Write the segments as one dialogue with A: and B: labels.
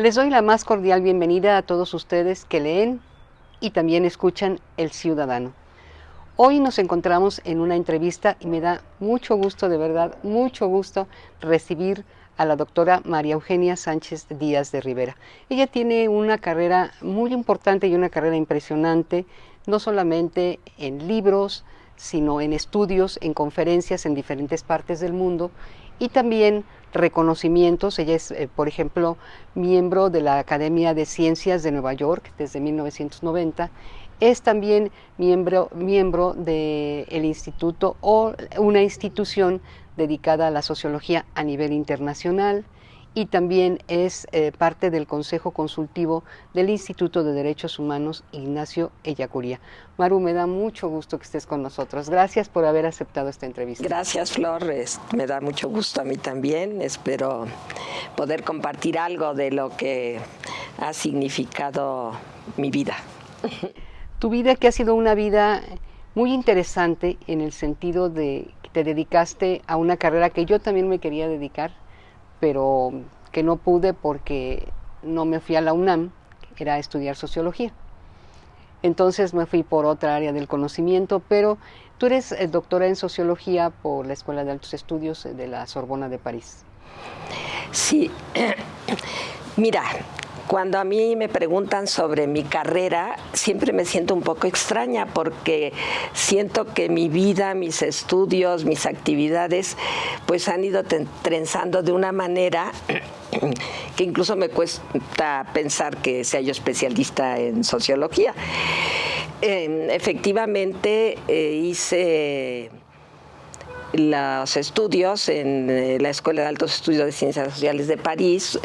A: Les doy la más cordial bienvenida a todos ustedes que leen y también escuchan El Ciudadano. Hoy nos encontramos en una entrevista y me da mucho gusto, de verdad, mucho gusto recibir a la doctora María Eugenia Sánchez Díaz de Rivera. Ella tiene una carrera muy importante y una carrera impresionante, no solamente en libros, sino en estudios, en conferencias en diferentes partes del mundo y también reconocimientos. Ella es, eh, por ejemplo, miembro de la Academia de Ciencias de Nueva York desde 1990. Es también miembro, miembro del instituto o una institución dedicada a la sociología a nivel internacional y también es eh, parte del Consejo Consultivo del Instituto de Derechos Humanos Ignacio Ellacuría. Maru, me da mucho gusto que estés con nosotros. Gracias por haber aceptado esta entrevista.
B: Gracias, Flores. Me da mucho gusto a mí también. Espero poder compartir algo de lo que ha significado mi vida.
A: Tu vida que ha sido una vida muy interesante en el sentido de que te dedicaste a una carrera que yo también me quería dedicar, pero que no pude porque no me fui a la UNAM, que era estudiar sociología. Entonces me fui por otra área del conocimiento, pero tú eres eh, doctora en sociología por la Escuela de Altos Estudios de la Sorbona de París.
B: Sí, mira, cuando a mí me preguntan sobre mi carrera, siempre me siento un poco extraña porque siento que mi vida, mis estudios, mis actividades, pues han ido trenzando de una manera que incluso me cuesta pensar que sea yo especialista en sociología. Em, efectivamente, eh, hice los estudios en eh, la Escuela de Altos Estudios de Ciencias Sociales de París,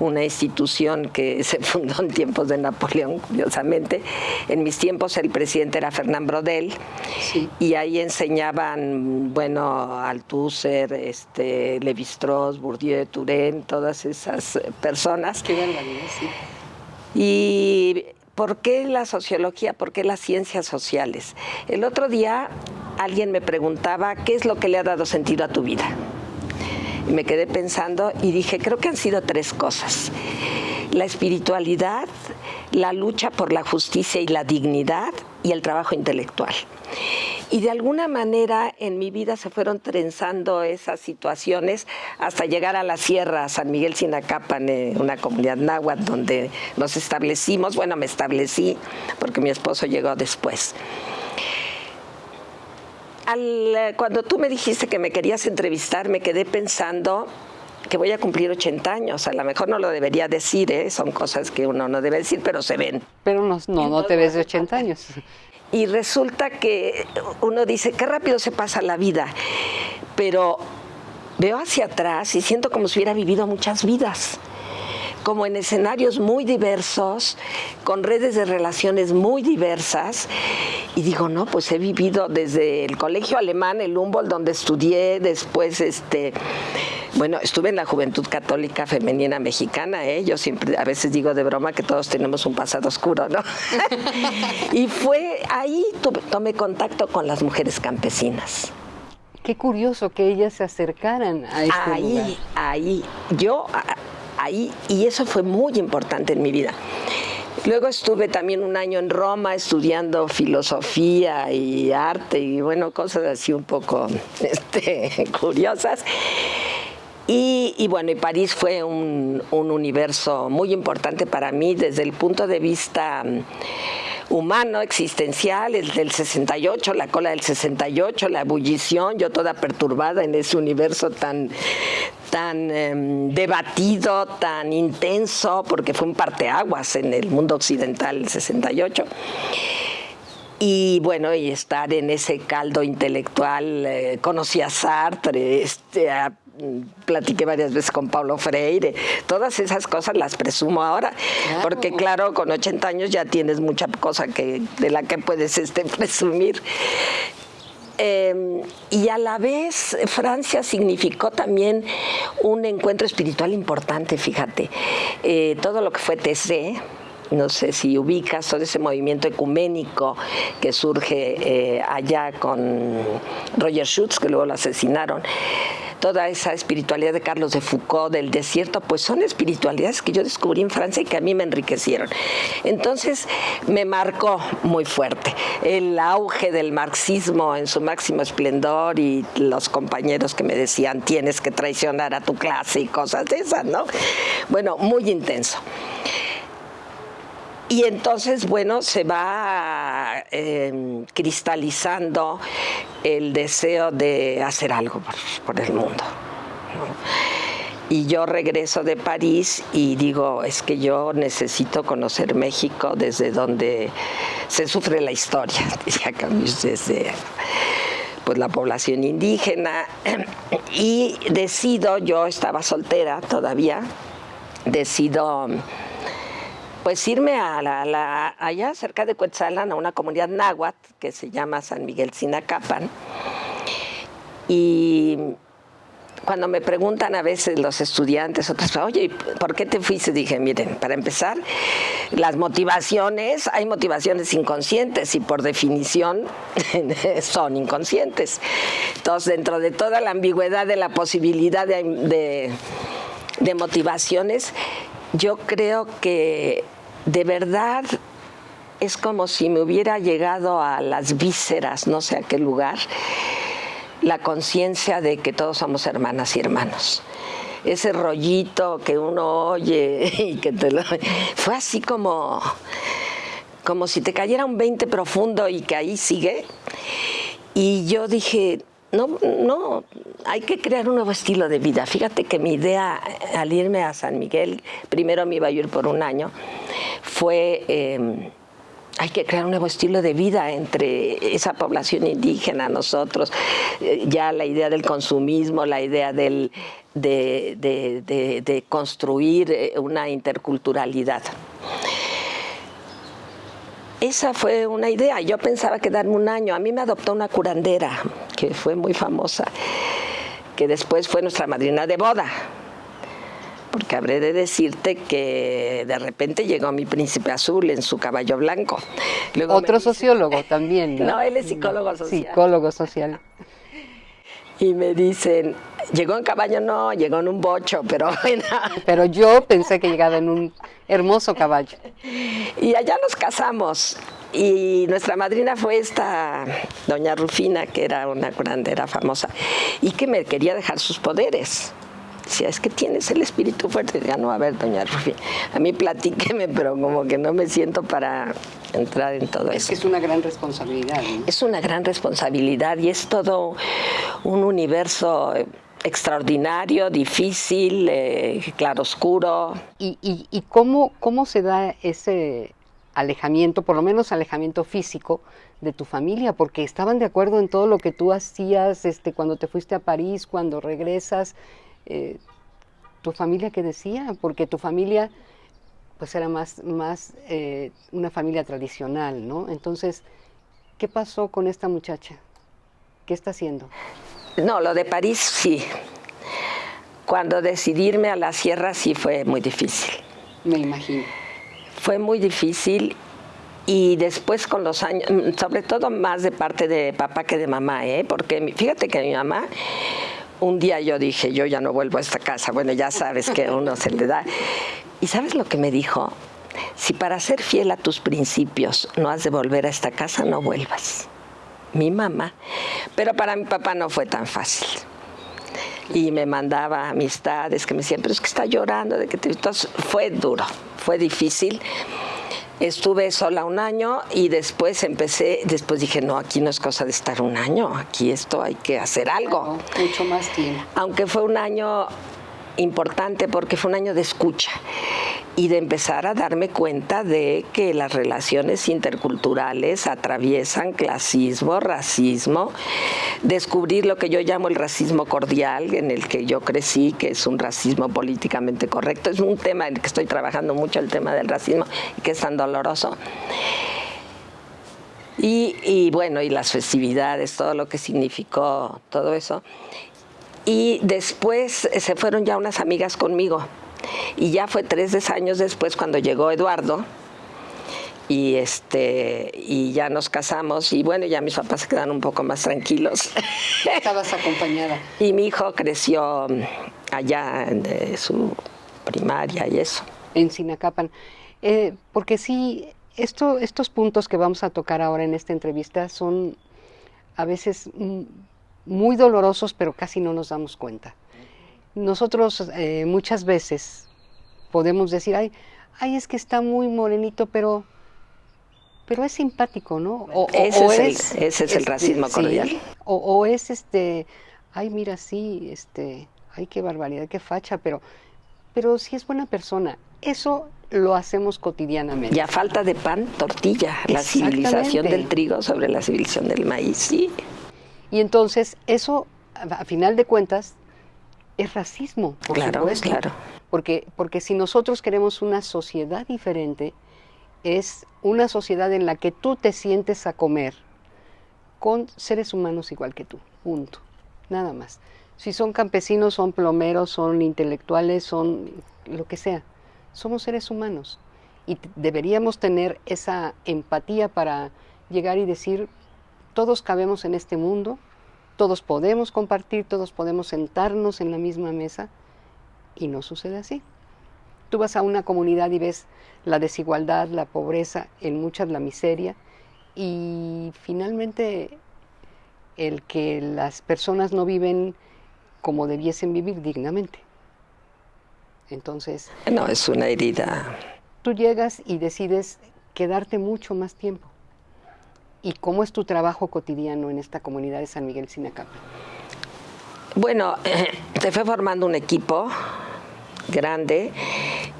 B: una institución que se fundó en tiempos de Napoleón, curiosamente. En mis tiempos el presidente era Fernán Brodel y ahí enseñaban, bueno, Althusser, este, Lévi-Strauss, Bourdieu, Turén, todas esas personas.
A: Qué sí.
B: Y ¿Por qué la sociología? ¿Por qué las ciencias sociales? El otro día alguien me preguntaba qué es lo que le ha dado sentido a tu vida. Me quedé pensando y dije, creo que han sido tres cosas. La espiritualidad, la lucha por la justicia y la dignidad y el trabajo intelectual. Y de alguna manera en mi vida se fueron trenzando esas situaciones hasta llegar a la sierra, San Miguel Sinacapan, una comunidad náhuatl donde nos establecimos. Bueno, me establecí porque mi esposo llegó después. Cuando tú me dijiste que me querías entrevistar, me quedé pensando que voy a cumplir 80 años. A lo mejor no lo debería decir, ¿eh? son cosas que uno no debe decir, pero se ven.
A: Pero no, no, no te ves de 80 años
B: y resulta que uno dice, qué rápido se pasa la vida, pero veo hacia atrás y siento como si hubiera vivido muchas vidas como en escenarios muy diversos, con redes de relaciones muy diversas. Y digo, no, pues he vivido desde el colegio alemán, el Humboldt, donde estudié, después este, bueno, estuve en la Juventud Católica Femenina Mexicana, ¿eh? yo siempre a veces digo de broma que todos tenemos un pasado oscuro, ¿no? y fue ahí tomé contacto con las mujeres campesinas.
A: Qué curioso que ellas se acercaran a este
B: ahí,
A: lugar.
B: Ahí, yo y eso fue muy importante en mi vida. Luego estuve también un año en Roma estudiando filosofía y arte y bueno, cosas así un poco este, curiosas. Y, bueno, y París fue un, un, universo muy importante para mí desde el punto de vista humano, existencial, el del 68, la cola del 68, la ebullición, yo toda perturbada en ese universo tan, tan em, debatido, tan intenso, porque fue un parteaguas en el mundo occidental el 68 y bueno, y estar en ese caldo intelectual, eh, conocí a Sartre, este, platiqué varias veces con Pablo Freire, todas esas cosas las presumo ahora, porque claro, con 80 años ya tienes mucha cosa que, de la que puedes este, presumir. Em, y a la vez Francia significó también un encuentro espiritual importante, fíjate. Eh, todo lo que fue TC, no sé si ubicas todo ese movimiento ecuménico que surge eh, allá con Roger Schutz, que luego lo asesinaron toda esa espiritualidad de Carlos de Foucault, del desierto, pues son espiritualidades que yo descubrí en Francia y que a mí me enriquecieron. Entonces me marcó muy fuerte el auge del marxismo en su máximo esplendor y los compañeros que me decían tienes que traicionar a tu clase y cosas de esas, ¿no? Bueno, muy intenso. Y entonces, bueno, se va em, cristalizando el deseo de hacer algo por, el mundo. Y yo regreso de París y digo, es que yo necesito conocer México desde donde se sufre la historia, desde pues, la población indígena. Y decido, yo estaba soltera todavía, decido pues irme a la, allá cerca de Cuetzalan, a una comunidad náhuatl que se llama San Miguel Sinacapan. Y cuando me preguntan a veces los estudiantes, otras, oye, ¿por qué te fuiste? Dije, miren, para empezar, las motivaciones, hay motivaciones inconscientes y por definición son inconscientes. Entonces, dentro de toda la ambigüedad de la posibilidad de, de motivaciones, yo creo que de verdad es como si me hubiera llegado a las vísceras, no sé a qué lugar, la conciencia de que todos somos hermanas y hermanos. Ese rollito que uno oye y que te lo... Fue así como, como si te cayera un 20 profundo y que ahí sigue. Y yo dije, no, no, hay que crear un nuevo estilo de vida. Fíjate que mi idea al irme a San Miguel, primero me iba a ir por un año, fue... Em, hay que crear un nuevo estilo de vida entre esa población indígena, nosotros, eh, ya la idea del consumismo, la idea del, de, construir eh, una interculturalidad. Esa fue una idea. Yo pensaba quedarme un año. A mí me adoptó una curandera, que fue muy famosa, que después fue nuestra madrina de boda porque habré de decirte que de repente llegó mi príncipe azul en su caballo blanco.
A: Otro sociólogo también.
B: ¿no? él es psicólogo social.
A: Psicólogo social.
B: Y me dicen, llegó en caballo, no, llegó en un bocho, pero
A: Pero yo pensé que llegaba en un hermoso caballo.
B: Y allá nos casamos. Y nuestra madrina fue esta doña Rufina, que era una curandera famosa, y que me quería dejar sus poderes. Decía, es que tienes el espíritu fuerte. Ya no, a ver, doña Rufi, a mí platíqueme, pero como que no me siento para entrar en todo
A: eso.
B: Es
A: que es una gran responsabilidad.
B: Es una gran responsabilidad y es todo un universo extraordinario, difícil, eh, claroscuro.
A: ¿Y, y, y cómo, cómo se da ese alejamiento, por lo menos alejamiento físico, de tu familia, porque estaban de acuerdo en todo lo que tú hacías este, cuando te fuiste a París, cuando regresas, eh, tu familia qué decía, porque tu familia pues era más, más eh, una familia tradicional, ¿no? Entonces, ¿qué pasó con esta muchacha? ¿Qué está haciendo?
B: No, lo de París sí. Cuando decidirme a la sierra sí fue muy difícil.
A: Me imagino.
B: Fue muy difícil y después con los años, sobre todo más de parte de papá que de mamá, ¿eh? porque fíjate que mi mamá un día yo dije, yo ya no vuelvo a esta casa. Bueno, ya sabes que uno se le da. ¿Y sabes lo que me dijo? Si para ser fiel a tus principios no has de volver a esta casa, no vuelvas. Mi mamá. Pero para mi papá no fue tan fácil. Y me mandaba amistades que me decían, pero es que está llorando. De que Entonces fue duro, fue difícil. Estuve sola un año y después empecé, después dije, no, aquí no es cosa de estar un año, aquí esto hay que hacer algo.
A: mucho más tiempo.
B: Aunque fue un año importante porque fue un año de escucha y de empezar a darme cuenta de que las relaciones interculturales atraviesan clasismo, racismo, descubrir lo que yo llamo el racismo cordial, en el que yo crecí, que es un racismo políticamente correcto. Es un tema en el que estoy trabajando mucho, el tema del racismo, que es tan doloroso. Y, y bueno, y las festividades, todo lo que significó todo eso. Y después se fueron ya unas amigas conmigo y ya fue tres años después cuando llegó Eduardo y este y ya nos casamos y bueno ya mis papás se quedaron un poco más tranquilos.
A: Estabas acompañada.
B: Y mi hijo creció allá en su primaria y eso.
A: En Sinacapan. Eh, porque sí esto, estos puntos que vamos a tocar ahora en esta entrevista son a veces muy dolorosos pero casi no nos damos cuenta nosotros eh, muchas veces podemos decir ay ay es que está muy morenito pero pero es simpático, ¿no?
B: O, ese, es, el, ese es el este, racismo cordial.
A: o, es este, ay, mira, sí, este, ay, qué barbaridad, qué facha, pero, pero sí es buena persona. Eso lo hacemos cotidianamente.
B: Y a falta de pan, tortilla, la civilización del trigo sobre la civilización del maíz, sí.
A: Y entonces, eso, a final de cuentas, es racismo,
B: por claro, Claro.
A: Porque, porque si nosotros queremos una sociedad diferente, es una sociedad en la que tú te sientes a comer con seres humanos igual que tú, punto, nada más. Si son campesinos, son plomeros, son intelectuales, son lo que sea, somos seres humanos y deberíamos tener esa empatía para llegar y decir, todos cabemos en este mundo, todos podemos compartir, todos podemos sentarnos en la misma mesa y no sucede así. Tú vas a una comunidad y ves la desigualdad, la pobreza, en muchas la miseria y finalmente el que las personas no viven como debiesen vivir dignamente. Entonces...
B: No, es una herida.
A: Tú llegas y decides quedarte mucho más tiempo. ¿Y cómo es tu trabajo cotidiano en esta comunidad de San Miguel Sinacapa?
B: Bueno, te fue formando un equipo grande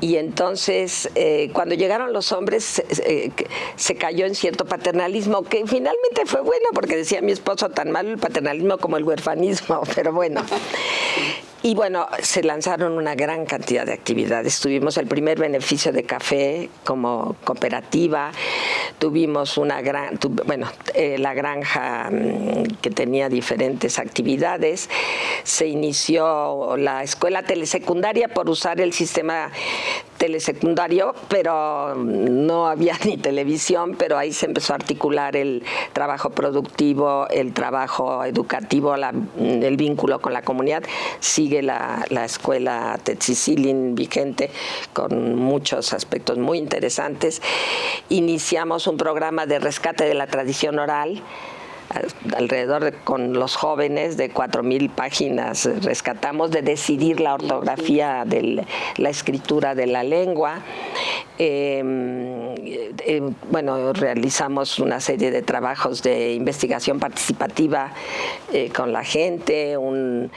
B: y entonces eh, cuando llegaron los hombres eh, se cayó en cierto paternalismo que finalmente fue bueno porque decía mi esposo tan malo el paternalismo como el huerfanismo, pero bueno. Y bueno, se lanzaron una gran cantidad de actividades. Tuvimos el primer beneficio de café como cooperativa, tuvimos una gran, bueno, eh, la granja mm, que tenía diferentes actividades, se inició la escuela telesecundaria por usar el sistema telesecundario, pero no había ni televisión, pero ahí se empezó a articular el trabajo productivo, el trabajo educativo, el vínculo con la comunidad. Sigue la, la escuela Tetzicilin vigente con muchos aspectos muy interesantes. Iniciamos un programa de rescate de la tradición oral alrededor de, con los jóvenes de 4.000 páginas rescatamos de decidir la ortografía de la escritura de la lengua. Em, eh, bueno, realizamos una serie de trabajos de investigación participativa eh, con la gente, un,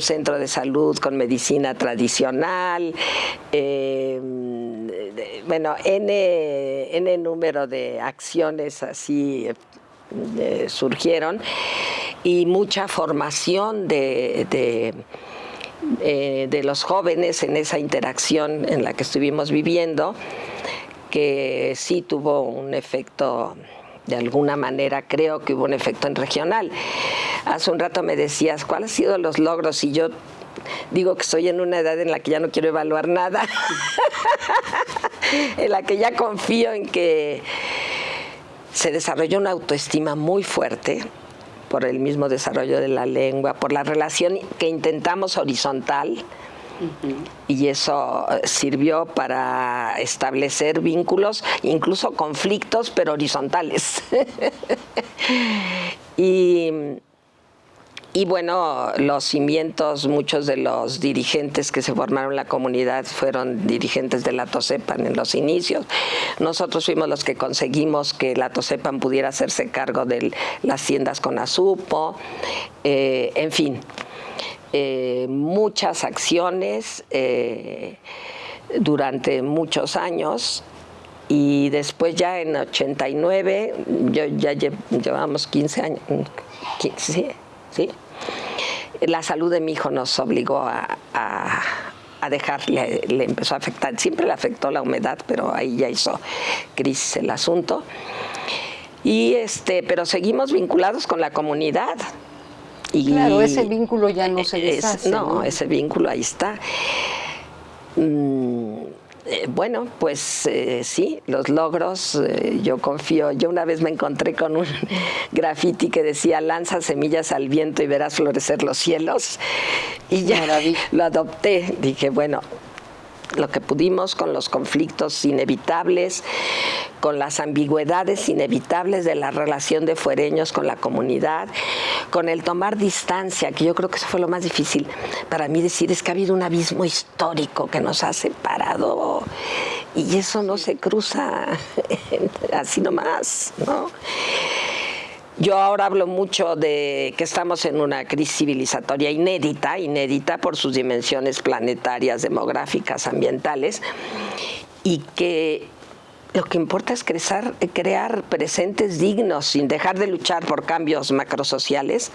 B: centro de salud con medicina tradicional, em, bueno, N, N número de acciones así surgieron y mucha formación de, eh, de, los jóvenes en esa interacción en la que estuvimos viviendo, que sí tuvo un efecto de alguna manera creo que hubo un efecto en regional. Hace un rato me decías, ¿cuáles han sido los logros? Y yo digo que estoy en una edad en la que ya no quiero evaluar nada, en la que ya confío en que se desarrolló una autoestima muy fuerte por el mismo desarrollo de la lengua, por la relación que intentamos horizontal, y eso eh, sirvió para establecer vínculos, incluso conflictos, pero horizontales. y y bueno, los cimientos, muchos de los dirigentes que se formaron en la comunidad fueron dirigentes de la TOSEPAN en los inicios. Nosotros fuimos los que conseguimos que la TOSEPAN pudiera hacerse cargo de las tiendas con azupo, eh, en fin, eh, muchas acciones eh, durante muchos años y después ya en 89, yo, ya llevamos 15 años, 15, ¿sí? La salud de mi hijo nos obligó a, a, dejarle, le empezó a afectar, siempre le afectó la humedad, pero ahí ya hizo crisis el asunto. Y este, pero seguimos vinculados con la comunidad.
A: Y claro, ese vínculo ya no se deshace.
B: no, ese vínculo ahí está. Mm, Eh, bueno, pues eh, sí, los logros, eh, yo confío. Yo una vez me encontré con un graffiti que decía, lanza semillas al viento y verás florecer los cielos. Y ya lo adopté. Dije, bueno, lo que pudimos con los conflictos inevitables, con las ambigüedades inevitables de la relación de fuereños con la comunidad, con el tomar distancia, que yo creo que eso fue lo más difícil para mí decir, es que ha habido un abismo histórico que nos ha separado y eso no se cruza así nomás, ¿no? Yo ahora hablo mucho de que estamos en una crisis civilizatoria inédita, inédita por sus dimensiones planetarias, demográficas, ambientales, y que lo que importa es crear, crear presentes dignos sin dejar de luchar por cambios macrosociales,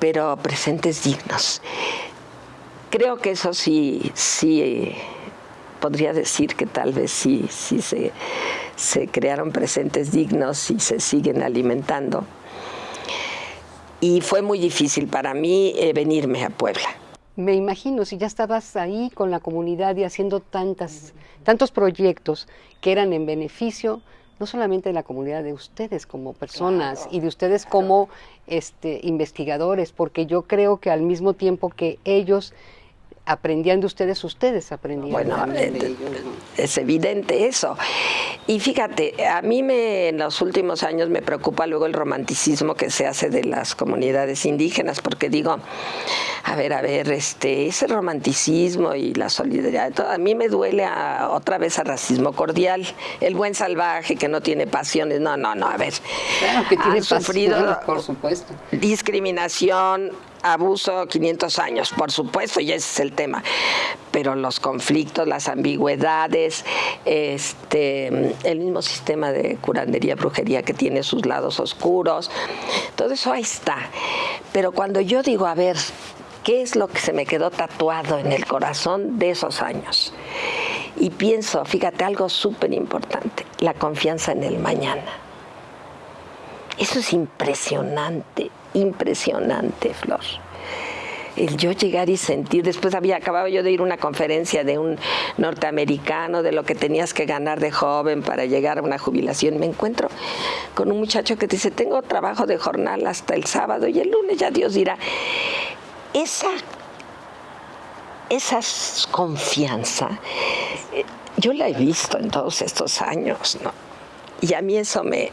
B: pero presentes dignos. Creo que eso sí, sí podría decir que tal vez sí, sí se, se crearon presentes dignos y se siguen alimentando. Y fue muy difícil para mí eh, venirme a Puebla.
A: Me imagino, si ya estabas ahí con la comunidad y haciendo tantas, tantos proyectos que eran en beneficio no solamente de la comunidad de ustedes como personas y de ustedes como este, investigadores, porque yo creo que al mismo tiempo que ellos aprendían de ustedes, ustedes aprendían
B: bueno. Es evidente eso. Y fíjate, a mí me, en los últimos años me preocupa luego el romanticismo que se hace de las comunidades indígenas, porque digo, a ver, a ver, este, ese romanticismo y la solidaridad, a mí me duele otra vez a racismo cordial, el buen salvaje que no tiene pasiones, no, no, no, a ver.
A: Claro que tiene sufrido por supuesto.
B: discriminación, abuso 500 años, por supuesto, y ese es el tema. Pero los conflictos, las ambigüedades, este, el mismo sistema de curandería, brujería que tiene sus lados oscuros, todo eso ahí está. Pero cuando yo digo, a ver, ¿qué es lo que se me quedó tatuado en el corazón de esos años? Y pienso, fíjate, algo súper importante, la confianza en el mañana. Eso es impresionante impresionante, Flor. El yo llegar y sentir, después había acabado yo de ir a una conferencia de un norteamericano de lo que tenías que ganar de joven para llegar a una jubilación. Me encuentro con un muchacho que dice, tengo trabajo de jornal hasta el sábado y el lunes ya Dios dirá. Esa, esa confianza, eh, yo la he visto en todos estos años, ¿no? Y a mí eso me...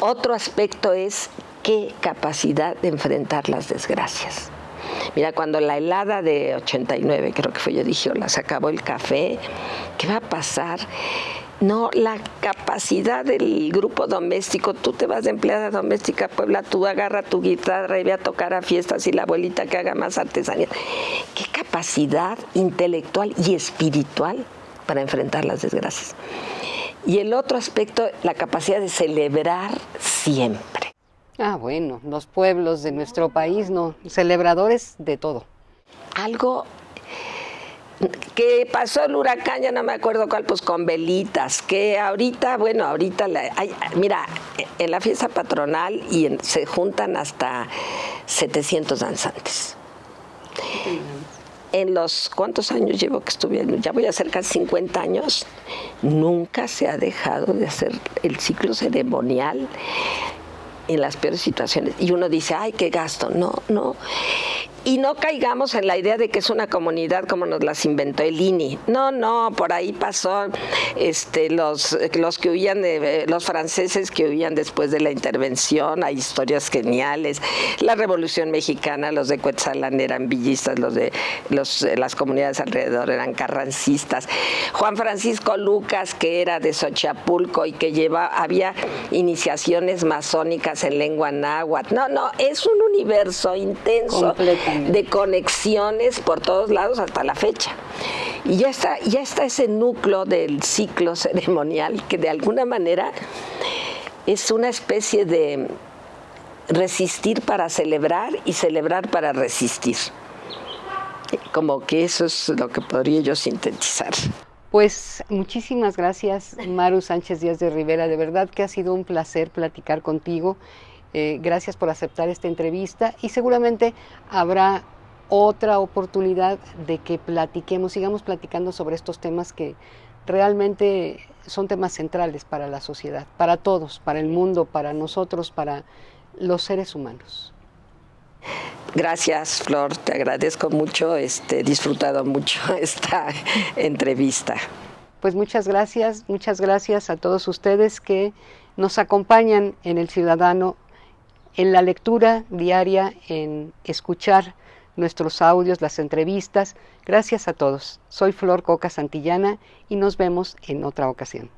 B: Otro aspecto es qué capacidad de enfrentar las desgracias. Mira, cuando la helada de 89, creo que fue yo dije, la se acabó el café, ¿qué va a pasar? No, la capacidad del grupo doméstico, tú te vas de empleada doméstica a Puebla, tú agarra tu guitarra y ve a tocar a fiestas y la abuelita que haga más artesanía. ¿Qué capacidad intelectual y espiritual para enfrentar las desgracias? Y el otro aspecto, la capacidad de celebrar siempre.
A: Ah, bueno, los pueblos de nuestro país, no, celebradores de todo.
B: Algo que pasó el huracán, ya no me acuerdo cuál, pues con velitas, que ahorita, bueno, ahorita, mira, en la fiesta patronal y se juntan hasta 700 danzantes. En los, ¿cuántos años llevo que estuve? Ya voy a hacer casi 50 años. Nunca se ha dejado de hacer el ciclo ceremonial en las peores situaciones. Y uno dice, ay, qué gasto. No, no y no caigamos en la idea de que es una comunidad como nos las inventó el INI. No, no, por ahí pasó este, los, los que huían de, los franceses que huían después de la intervención, hay historias geniales. La Revolución Mexicana, los de Cuetzalán eran villistas, los de los, las comunidades alrededor eran carrancistas. Juan Francisco Lucas, que era de Xochapulco y que lleva, había iniciaciones masónicas en lengua náhuatl. No, no, es un universo intenso de conexiones por todos lados hasta la fecha. Y ya está, ya está ese núcleo del ciclo ceremonial que de alguna manera es una especie de resistir para celebrar y celebrar para resistir. Como que eso es lo que podría yo sintetizar.
A: Pues muchísimas gracias, Maru Sánchez Díaz de Rivera. De verdad que ha sido un placer platicar contigo. Eh, gracias por aceptar esta entrevista y seguramente habrá otra oportunidad de que platiquemos, sigamos platicando sobre estos temas que realmente son temas centrales para la sociedad, para todos, para el mundo, para nosotros, para los seres humanos.
B: Gracias, Flor, te agradezco mucho, este, he disfrutado mucho esta entrevista.
A: Pues muchas gracias, muchas gracias a todos ustedes que nos acompañan en el Ciudadano, en la lectura diaria, en escuchar nuestros audios, las entrevistas. Gracias a todos. Soy Flor Coca Santillana y nos vemos en otra ocasión.